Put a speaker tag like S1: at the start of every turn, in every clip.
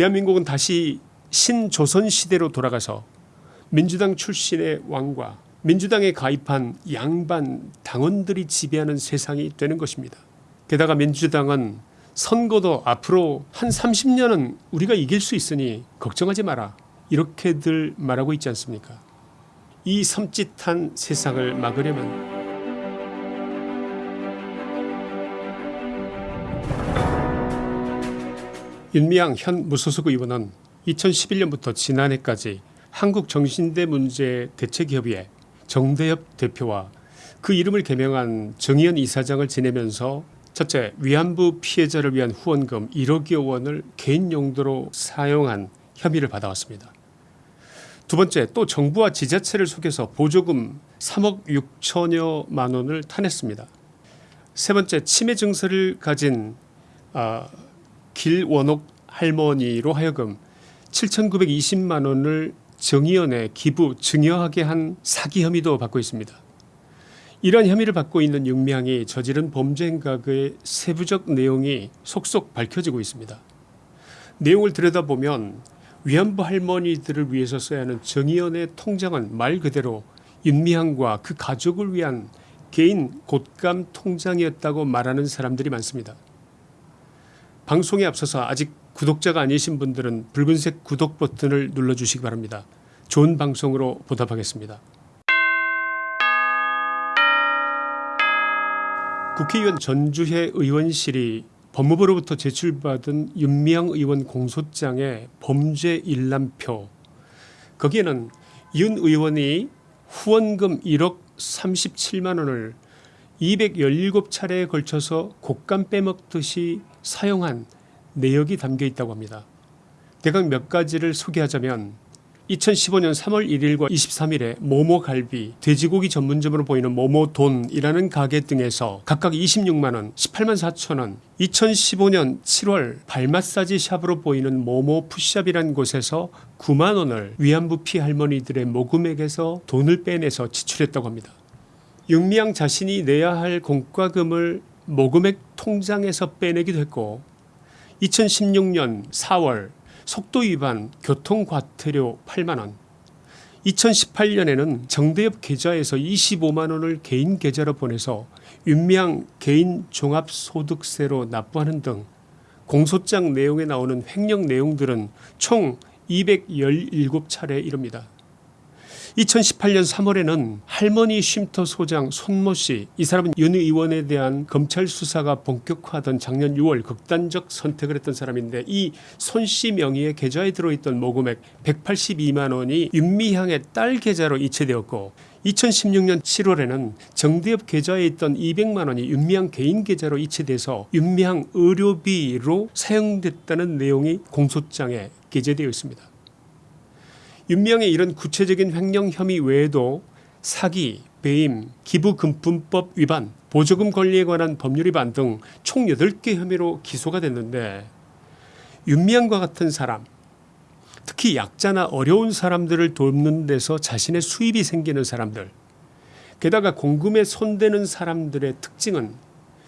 S1: 대한민국은 다시 신조선시대로 돌아가서 민주당 출신의 왕과 민주당에 가입한 양반 당원들이 지배하는 세상이 되는 것입니다. 게다가 민주당은 선거도 앞으로 한 30년은 우리가 이길 수 있으니 걱정하지 마라 이렇게들 말하고 있지 않습니까 이 섬찟한 세상을 막으려면 윤미향 현 무소속 의원은 2011년부터 지난해까지 한국정신대 문제 대책협의회 정대협 대표와 그 이름을 개명한 정의연 이사장을 지내면서 첫째 위안부 피해자를 위한 후원금 1억여 원을 개인 용도로 사용한 혐의를 받아왔습니다. 두 번째 또 정부와 지자체를 속여서 보조금 3억 6천여만 원을 타냈습니다. 세 번째 치매 증세를 가진 아, 길원옥 할머니로 하여금 7,920만 원을 정의연에 기부 증여하게 한 사기 혐의도 받고 있습니다. 이러한 혐의를 받고 있는 윤미향이 저지른 범죄 행각의 세부적 내용이 속속 밝혀지고 있습니다. 내용을 들여다보면 위안부 할머니들을 위해서 써야 하는 정의연의 통장은 말 그대로 윤미향과 그 가족을 위한 개인 곶감 통장이었다고 말하는 사람들이 많습니다. 방송에 앞서서 아직 구독자가 아니신 분들은 붉은색 구독 버튼을 눌러주시기 바랍니다. 좋은 방송으로 보답하겠습니다. 국회의원 전주회 의원실이 법무부로부터 제출받은 윤미향 의원 공소장의 범죄 일람표 거기에는 윤 의원이 후원금 1억 37만 원을 217차례에 걸쳐서 곶감 빼먹듯이 사용한 내역이 담겨 있다고 합니다. 대강 몇 가지를 소개하자면 2015년 3월 1일과 23일에 모모갈비, 돼지고기 전문점으로 보이는 모모돈이라는 가게 등에서 각각 26만원, 18만 4천원 2015년 7월 발마사지 샵으로 보이는 모모 푸샵이라는 곳에서 9만원을 위안부 피 할머니들의 모금액에서 돈을 빼내서 지출했다고 합니다. 윤미향 자신이 내야 할 공과금을 모금액 통장에서 빼내기도 했고 2016년 4월 속도 위반 교통과태료 8만원 2018년에는 정대협 계좌에서 25만원을 개인 계좌로 보내서 윤미향 개인 종합소득세로 납부하는 등 공소장 내용에 나오는 횡령 내용들은 총 217차례에 이릅니다. 2018년 3월에는 할머니 쉼터 소장 손모씨 이 사람은 윤 의원에 대한 검찰 수사가 본격화하던 작년 6월 극단적 선택을 했던 사람인데 이 손씨 명의의 계좌에 들어있던 모금액 182만 원이 윤미향의 딸 계좌로 이체되었고 2016년 7월에는 정대협 계좌에 있던 200만 원이 윤미향 개인 계좌로 이체돼서 윤미향 의료비로 사용됐다는 내용이 공소장에 게재되어 있습니다. 윤미향의 이런 구체적인 횡령 혐의 외에도 사기, 배임, 기부금품법 위반, 보조금 권리에 관한 법률 위반 등 총 8개 혐의로 기소가 됐는데 윤미향과 같은 사람 특히 약자나 어려운 사람들을 돕는 데서 자신의 수입이 생기는 사람들 게다가 공금에 손대는 사람들의 특징은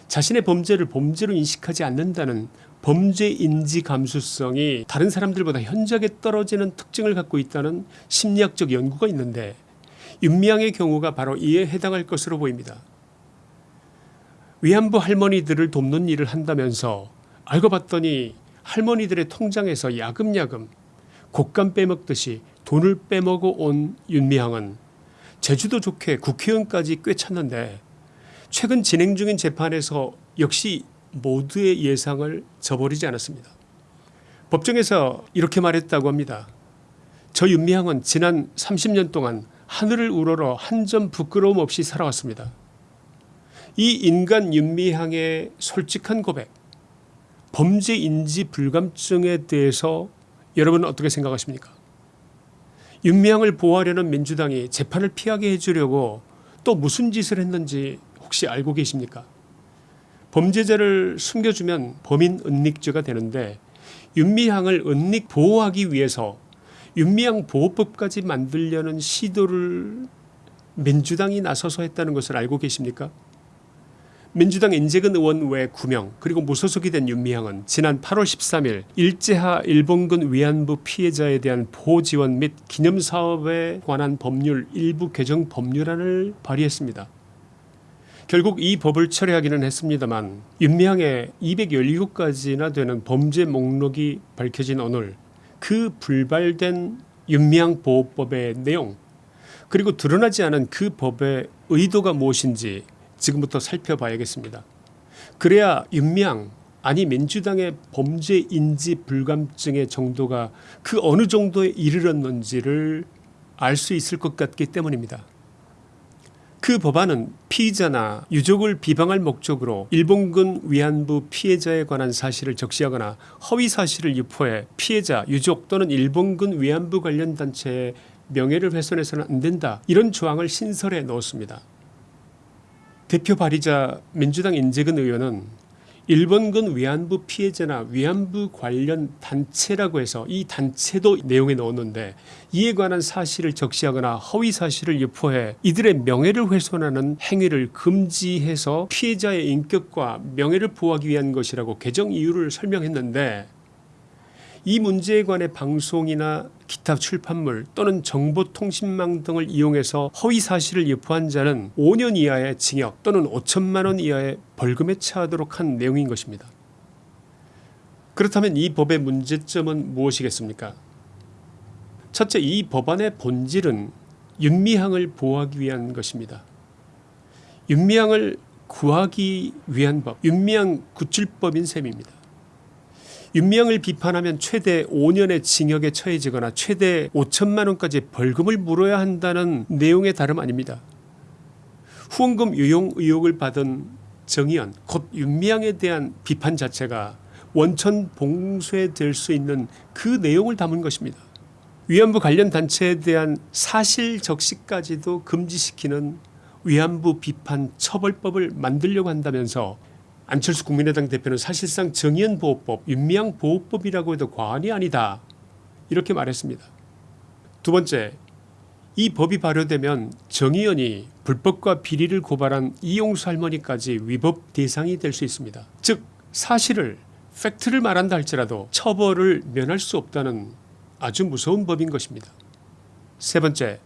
S1: 자신의 범죄를 범죄로 인식하지 않는다는 범죄 인지 감수성이 다른 사람들보다 현저하게 떨어지는 특징을 갖고 있다는 심리학적 연구가 있는데 윤미향의 경우가 바로 이에 해당할 것으로 보입니다. 위안부 할머니들을 돕는 일을 한다면서 알고 봤더니 할머니들의 통장에서 야금야금 곶감 빼먹듯이 돈을 빼먹어 온 윤미향은 제주도 좋게 국회의원까지 꿰찼는데 최근 진행 중인 재판에서 역시 모두의 예상을 저버리지 않았습니다. 법정에서 이렇게 말했다고 합니다. 저 윤미향은 지난 30년 동안 하늘을 우러러 한 점 부끄러움 없이 살아왔습니다. 이 인간 윤미향의 솔직한 고백 범죄 인지 불감증에 대해서 여러분은 어떻게 생각하십니까 윤미향을 보호하려는 민주당이 재판을 피하게 해주려고 또 무슨 짓을 했는지 혹시 알고 계십니까 범죄자를 숨겨주면 범인 은닉죄가 되는데 윤미향을 은닉 보호하기 위해서 윤미향 보호법까지 만들려는 시도를 민주당이 나서서 했다는 것을 알고 계십니까 민주당 인재근 의원 외 9명 그리고 무소속이 된 윤미향은 지난 8월 13일 일제하 일본군 위안부 피해자에 대한 보호 지원 및 기념사업에 관한 법률 일부 개정 법률안을 발의했습니다. 결국 이 법을 철회하기는 했습니다만 윤미향의 217가지나 되는 범죄 목록이 밝혀진 오늘 그 불발된 윤미향 보호법의 내용 그리고 드러나지 않은 그 법의 의도가 무엇인지 지금부터 살펴봐야겠습니다. 그래야 윤미향 아니 민주당의 범죄 인지 불감증의 정도가 그 어느 정도에 이르렀는지를 알 수 있을 것 같기 때문입니다. 그 법안은 피의자나 유족을 비방할 목적으로 일본군 위안부 피해자에 관한 사실을 적시하거나 허위 사실을 유포해 피해자, 유족 또는 일본군 위안부 관련 단체의 명예를 훼손해서는 안 된다. 이런 조항을 신설해 넣었습니다. 대표 발의자 민주당 인재근 의원은 일본군 위안부 피해자나 위안부 관련 단체라고 해서 이 단체도 내용에 넣었는데 이에 관한 사실을 적시하거나 허위 사실을 유포해 이들의 명예를 훼손하는 행위를 금지해서 피해자의 인격과 명예를 보호하기 위한 것이라고 개정 이유를 설명했는데 이 문제에 관해 방송이나 기타 출판물 또는 정보통신망 등을 이용해서 허위 사실을 유포한 자는 5년 이하의 징역 또는 5천만 원 이하의 벌금에 처하도록 한 내용인 것입니다. 그렇다면 이 법의 문제점은 무엇이겠습니까? 첫째 이 법안의 본질은 윤미향을 보호하기 위한 것입니다. 윤미향을 구하기 위한 법, 윤미향 구출법인 셈입니다. 윤미향을 비판하면 최대 5년의 징역에 처해지거나 최대 5천만 원까지 벌금을 물어야 한다는 내용의 다름 아닙니다. 후원금 유용 의혹을 받은 정의연 곧 윤미향에 대한 비판 자체가 원천 봉쇄될 수 있는 그 내용을 담은 것입니다. 위안부 관련 단체에 대한 사실 적시까지도 금지시키는 위안부 비판 처벌법을 만들려고 한다면서 안철수 국민의당 대표는 사실상 정의연 보호법, 윤미향 보호법이라고 해도 과언이 아니다. 이렇게 말했습니다. 두 번째, 이 법이 발효되면 정의연이 불법과 비리를 고발한 이용수 할머니까지 위법 대상이 될 수 있습니다. 즉 사실을 팩트를 말한다 할지라도 처벌을 면할 수 없다는 아주 무서운 법인 것입니다. 세 번째,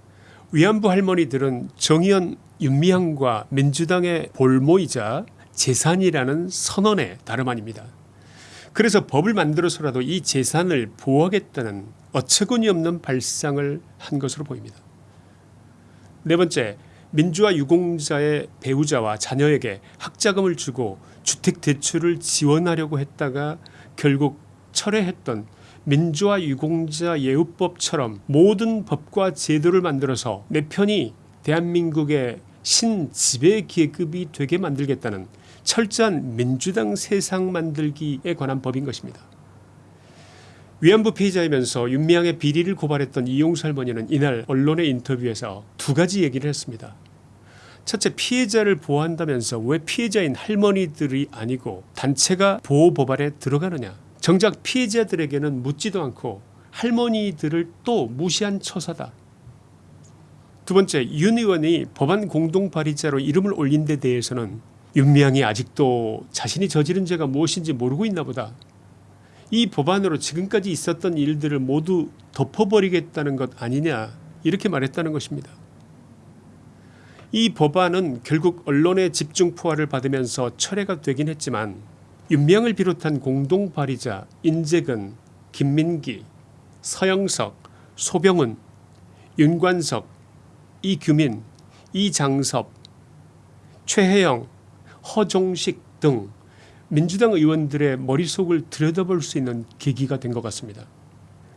S1: 위안부 할머니들은 정의연, 윤미향과 민주당의 볼모이자 재산이라는 선언에 다름 아닙니다. 그래서 법을 만들어서라도 이 재산을 보호하겠다는 어처구니 없는 발상을 한 것으로 보입니다. 네 번째, 민주화 유공자의 배우자와 자녀에게 학자금을 주고 주택대출을 지원하려고 했다가 결국 철회했던 민주화 유공자 예우법처럼 모든 법과 제도를 만들어서 내 편이 대한민국의 신지배 계급이 되게 만들겠다는 철저한 민주당 세상 만들기에 관한 법인 것입니다. 위안부 피해자이면서 윤미향의 비리를 고발했던 이용수 할머니는 이날 언론의 인터뷰에서 두 가지 얘기를 했습니다. 첫째 피해자를 보호한다면서 왜 피해자인 할머니들이 아니고 단체가 보호법안에 들어가느냐 정작 피해자들에게는 묻지도 않고 할머니들을 또 무시한 처사다. 두 번째 윤 의원이 법안 공동 발의자로 이름을 올린 데 대해서는 윤미향이 아직도 자신이 저지른 죄가 무엇인지 모르고 있나 보다. 이 법안으로 지금까지 있었던 일들을 모두 덮어버리겠다는 것 아니냐 이렇게 말했다는 것입니다. 이 법안은 결국 언론의 집중 포화를 받으면서 철회가 되긴 했지만 윤미향을 비롯한 공동 발의자 인재근, 김민기, 서영석, 소병은, 윤관석, 이규민, 이장섭, 최혜영, 허종식 등 민주당 의원들의 머릿속을 들여다볼 수 있는 계기가 된 것 같습니다.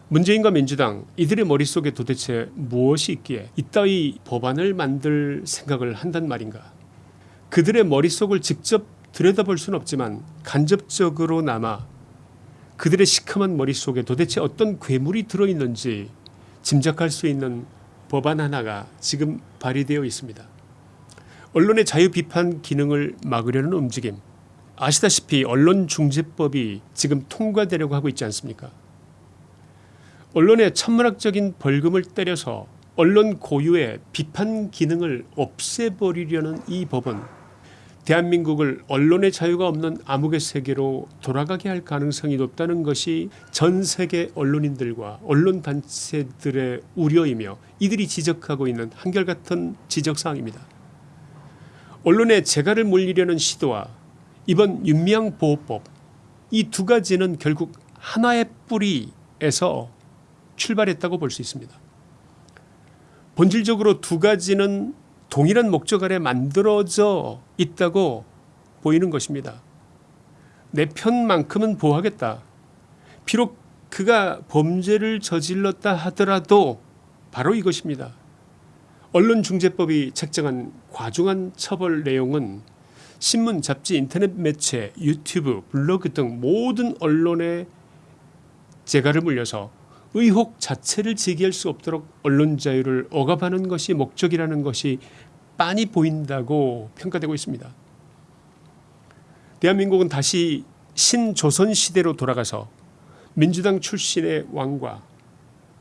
S1: 문재인과 민주당 이들의 머릿속에 도대체 무엇이 있기에 이따위 법안을 만들 생각을 한단 말인가. 그들의 머릿속을 직접 들여다볼 수는 없지만 간접적으로나마 그들의 시커먼 머릿속에 도대체 어떤 괴물이 들어있는지 짐작할 수 있는 법안 하나가 지금 발의되어 있습니다. 언론의 자유 비판 기능을 막으려는 움직임. 아시다시피 언론중재법이 지금 통과되려고 하고 있지 않습니까? 언론의 천문학적인 벌금을 때려서 언론 고유의 비판 기능을 없애버리려는 이 법은 대한민국을 언론의 자유가 없는 암흑의 세계로 돌아가게 할 가능성이 높다는 것이 전 세계 언론인들과 언론 단체들의 우려이며 이들이 지적하고 있는 한결같은 지적사항입니다. 언론의 재갈을 물리려는 시도와 이번 윤미향 보호법 이 두 가지는 결국 하나의 뿌리에서 출발했다고 볼 수 있습니다. 본질적으로 두 가지는 동일한 목적 아래 만들어져 있다고 보이는 것입니다. 내 편만큼은 보호하겠다. 비록 그가 범죄를 저질렀다 하더라도 바로 이것입니다. 언론중재법이 책정한 과중한 처벌 내용은 신문, 잡지, 인터넷 매체, 유튜브, 블로그 등 모든 언론에 재갈을 물려서 의혹 자체를 제기할 수 없도록 언론 자유를 억압하는 것이 목적이라는 것이 빤히 보인다고 평가되고 있습니다. 대한민국은 다시 신조선 시대로 돌아가서 민주당 출신의 왕과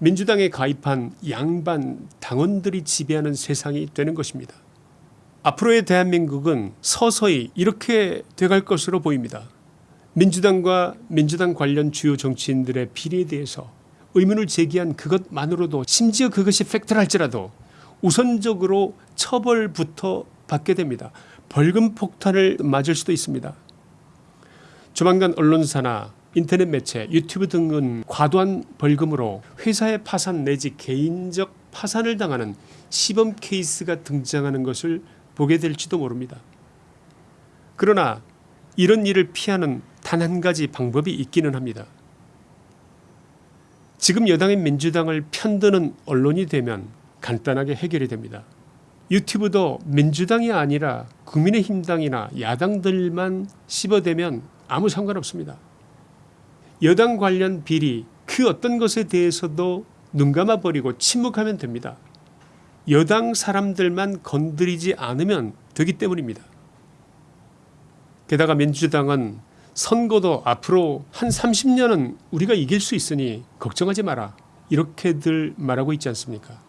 S1: 민주당에 가입한 양반 당원들이 지배하는 세상이 되는 것입니다. 앞으로의 대한민국은 서서히 이렇게 돼갈 것으로 보입니다. 민주당과 민주당 관련 주요 정치인들의 비리에 대해서 의문을 제기한 그것만으로도 심지어 그것이 팩트랄지라도 우선적으로 처벌부터 받게 됩니다. 벌금 폭탄을 맞을 수도 있습니다. 조만간 언론사나 인터넷 매체, 유튜브 등은 과도한 벌금으로 회사의 파산 내지 개인적 파산을 당하는 시범 케이스가 등장하는 것을 보게 될지도 모릅니다. 그러나 이런 일을 피하는 단 한 가지 방법이 있기는 합니다. 지금 여당인 민주당을 편드는 언론이 되면 간단하게 해결이 됩니다. 유튜브도 민주당이 아니라 국민의힘당이나 야당들만 씹어대면 아무 상관없습니다. 여당 관련 비리 그 어떤 것에 대해서도 눈 감아버리고 침묵하면 됩니다. 여당 사람들만 건드리지 않으면 되기 때문입니다. 게다가 민주당은 선거도 앞으로 한 30년은 우리가 이길 수 있으니 걱정하지 마라 이렇게들 말하고 있지 않습니까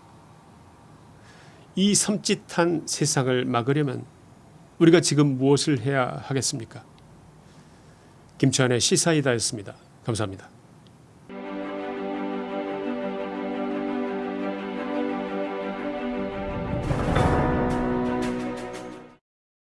S1: 이 섬찟한 세상을 막으려면 우리가 지금 무엇을 해야 하겠습니까 김치환의 시사이다였습니다. 감사합니다.